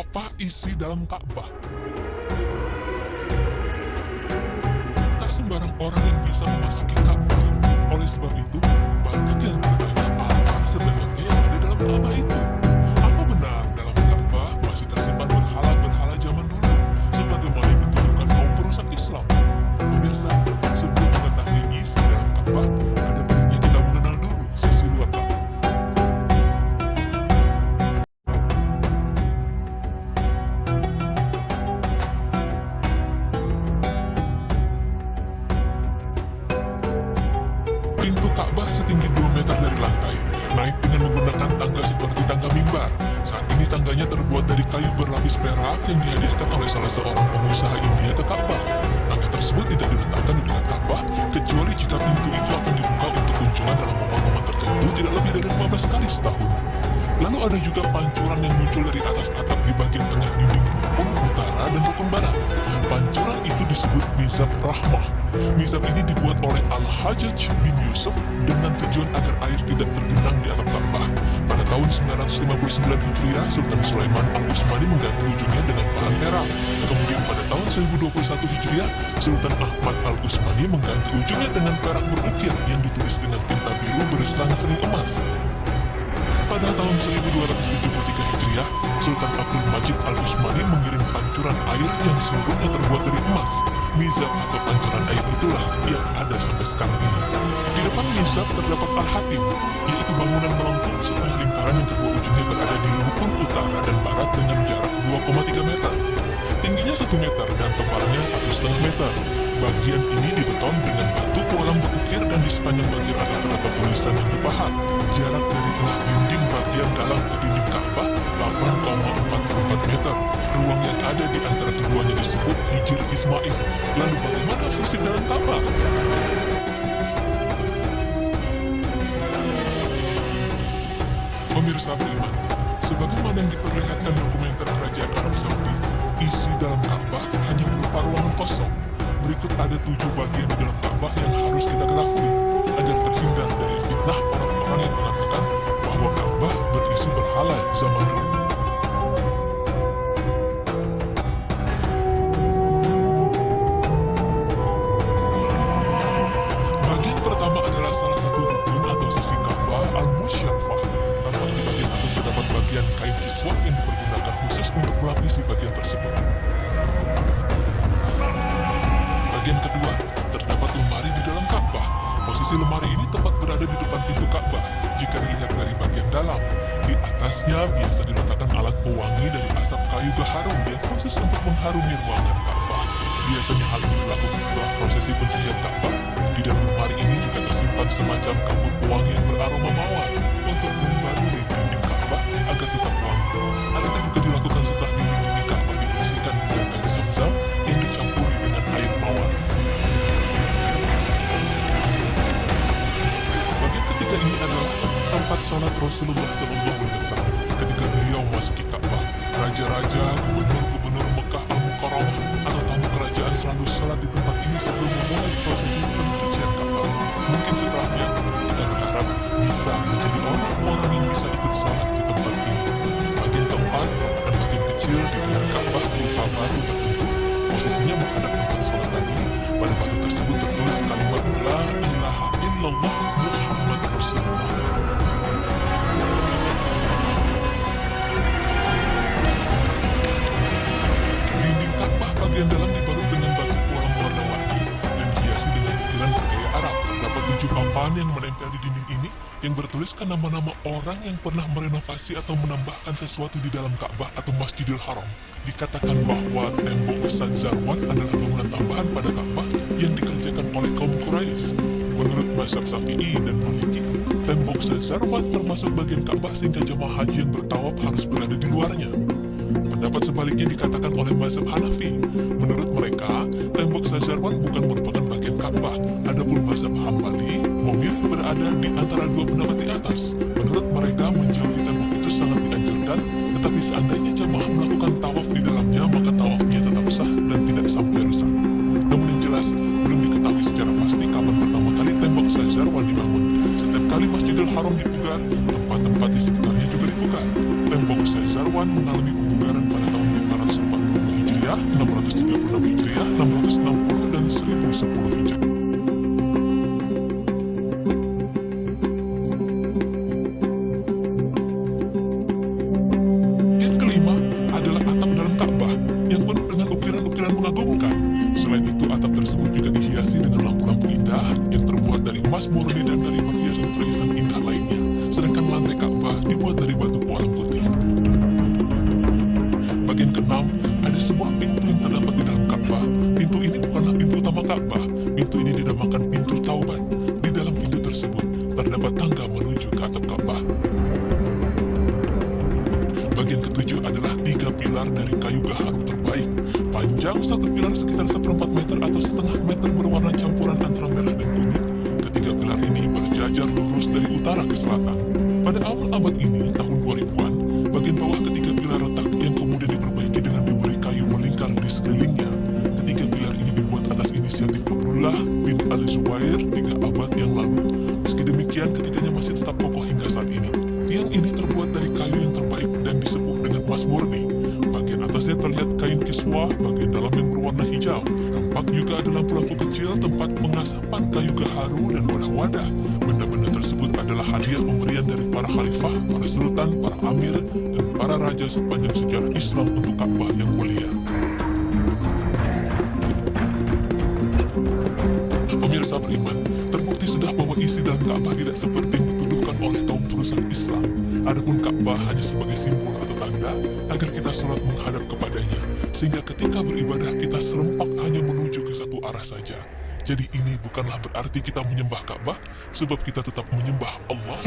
apa isi dalam Ka'bah. Tak sembarang orang yang bisa memasuki Ka'bah. Pintu Ka'bah setinggi 2 meter dari lantai, naik dengan menggunakan tangga seperti tangga mimbar. Saat ini tangganya terbuat dari kayu berlapis perak yang dihadiahkan oleh salah seorang pengusaha India ke Ka'bah. Tangga tersebut tidak diletakkan di dekat Ka'bah, kecuali jika pintu itu akan dibuka untuk kunjungan dalam momen-momen tertentu tidak lebih dari 15 kali setahun. Lalu ada juga pancuran yang muncul dari atas atap di bagian tengah dinding disebut Mizab Rahmah. Mizab ini dibuat oleh Al-Hajjaj bin Yusuf dengan tujuan agar air tidak tergenang di atap Ka'bah. Pada tahun 959 Hijriah, Sultan Sulaiman Al-Utsmani mengganti ujungnya dengan bahan perak. Kemudian pada tahun 1021 Hijriah, Sultan Ahmad Al-Utsmani mengganti ujungnya dengan perak berukir yang ditulis dengan tinta biru berselang-seling emas. Pada tahun 1273 Hijriah, Sultan Abdul Majid Al-Utsmani mengirim pancuran air yang seluruhnya terbuat dari emas. Mizab atau pancuran air itulah yang ada sampai sekarang ini. Di depan Mizab terdapat Al-Hatim, yaitu bangunan melengkung setengah lingkaran yang kedua ujungnya berada di rukun utara dan barat dengan jarak 2,3 meter. Tingginya 1 meter dan tebalnya 1,5 meter. Bagian ini dibeton dengan batu kolam berukir dan di sepanjang bagian atas terdapat tulisan yang dipahat. Jarak dari tengah dinding bagian dalam ke dinding Ka'bah 8,44 meter. Ruang yang ada di antara keduanya disebut Hijir Ismail. Lalu bagaimana fungsi dalam Ka'bah? Pemirsa beriman, sebagaimana yang diperlihatkan dokumenter kerajaan Arab Saudi, isi dalam Ka'bah hanya berupa ruangan kosong. Berikut ada tujuh bagian di dalam Ka'bah yang Bagian kedua, terdapat lemari di dalam Ka'bah. Posisi lemari ini tepat berada di depan pintu Ka'bah jika dilihat dari bagian dalam. Di atasnya biasa diletakkan alat pewangi dari asap kayu gaharum yang khusus untuk mengharumi ruangan Ka'bah. Biasanya hal ini dilakukan setelah prosesi pencucian Ka'bah. Di dalam lemari ini juga tersimpan semacam kapur pewangi yang beraroma mawar untuk membaluri dinding Ka'bah agar tetap wangi. Rasulullah SAW ketika beliau memasuki Ka'bah. Raja-raja, gubernur-gubernur yang menempel di dinding ini yang bertuliskan nama-nama orang yang pernah merenovasi atau menambahkan sesuatu di dalam Ka'bah atau Masjidil Haram. Dikatakan bahwa tembok Ustaz Zarwan adalah bangunan tambahan pada Ka'bah yang dikerjakan oleh kaum Quraisy. Menurut mazhab Syafi'i dan Maliki, tembok Zarwan termasuk bagian Ka'bah sehingga jemaah haji yang bertawaf harus berada di luarnya. Pendapat sebaliknya dikatakan oleh mazhab Hanafi. Menurut mereka, tembok Sajarwan bukan merupakan Ka'bah. Adapun mazhab Hambali memilih berada di antara dua pendapat di atas. Menurut mereka, menjauhi tembok itu sangat dianjurkan, tetapi seandainya jamaah melakukan tawaf di dalamnya, maka tawafnya tetap sah dan tidak sampai rusak. Namun yang jelas, belum diketahui secara pasti kapan pertama kali tembok Sajarwan dibangun. Setiap kali Masjidil Haram dipugar, tempat-tempat di sekitarnya juga dipugar. Tembok Sajarwan mengalami pemugaran pada tahun Masehiah, 636 Hijriah, 660 pilar dari kayu gaharu terbaik. Panjang satu pilar sekitar seperempat meter atau setengah meter berwarna campuran antara merah dan kuning. Ketiga pilar ini berjajar lurus dari utara ke selatan. Pada awal abad ini, tahun kiswah, bagian dalam yang berwarna hijau. Tampak juga ada lampu-lampu kecil tempat pengasapan kayu gaharu dan wadah-wadah. Benda-benda tersebut adalah hadiah pemberian dari para khalifah, para sultan, para amir, dan para raja sepanjang sejarah Islam untuk Ka'bah yang mulia. Pemirsa beriman, terbukti sudah bahwa isi dalam Ka'bah tidak seperti yang dituduhkan oleh kaum perusak Islam. Adapun Ka'bah hanya sebagai simbol tanda agar kita sholat menghadap kepadanya, sehingga ketika beribadah kita serempak hanya menuju ke satu arah saja. Jadi ini bukanlah berarti kita menyembah Ka'bah, sebab kita tetap menyembah Allah